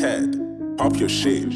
Ted, pop your shit.